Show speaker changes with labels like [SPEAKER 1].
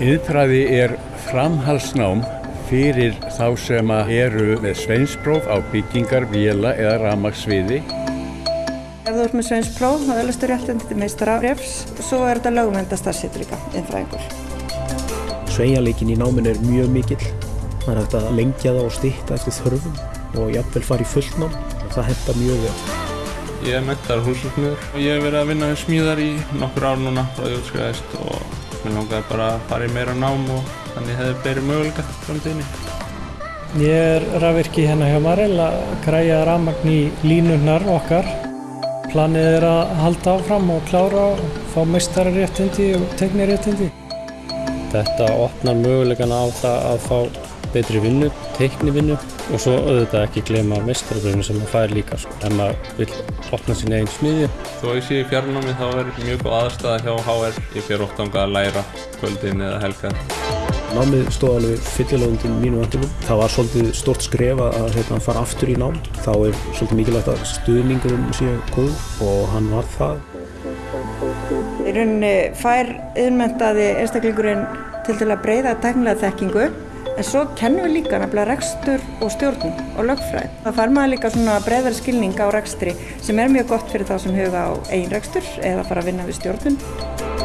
[SPEAKER 1] Yðfræði er framhalsnám fyrir þá sem eru með sveinspróf á byggingar, vila eða ramagsviði.
[SPEAKER 2] Ef þú ert með sveinspróf, þá öðlustu réttindi til meistarafrefs. Svo er þetta lögumenda starfsettur líka, innfræðingur.
[SPEAKER 3] Sveigjanleikin í náminu er mjög mikill. Það er hægt að lengja það og styrta eftir þörfum og jafnvel fara í fullnám. Það henda mjög vel.
[SPEAKER 4] Ég er mektar húsasmiður og ég hef verið að vinna við smíðar í nokkur ár núna frá því útskriðaðist og mér langaði bara að fara í meira nám og þannig hefði beiri möguleika framtíðinni.
[SPEAKER 5] Ég er rafvirki hérna hjá Marel að græja rafmagn í línurnar okkar. Planið er að halda áfram og klára og fá meistararéttindi og tekniréttindi.
[SPEAKER 6] Þetta opnar möguleikana á það að fá betri vinnu, teiknivinnu og svo auðvitað ekki glema meistarabröðinu sem maður fær líka sko, ef maður vil opna sín einn smiðju.
[SPEAKER 4] Þó ég sé í fjarnámi þá er mjög góð aðstæða hjá HR. Ég fer oft ánga að læra kvöldin eða helga.
[SPEAKER 3] Námið stóð alveg fyllilögundin mínu vöndunum. Það var svolítið stort skref að hérna, fara aftur í nám. Þá er svolítið mikilvægt að stuðningurum sé góð og hann var það.
[SPEAKER 2] Í rauninni fær yðurmentaði einstaklingurinn til til að breyða tæknilega þekkingu en svo kennum við líka nefnilega rekstur og stjórnum og lögfræð. Það fær maður líka svona breyðar skilning á rekstri sem er mjög gott fyrir þá sem huga á eigin rekstur eða fara að vinna við stjórnum.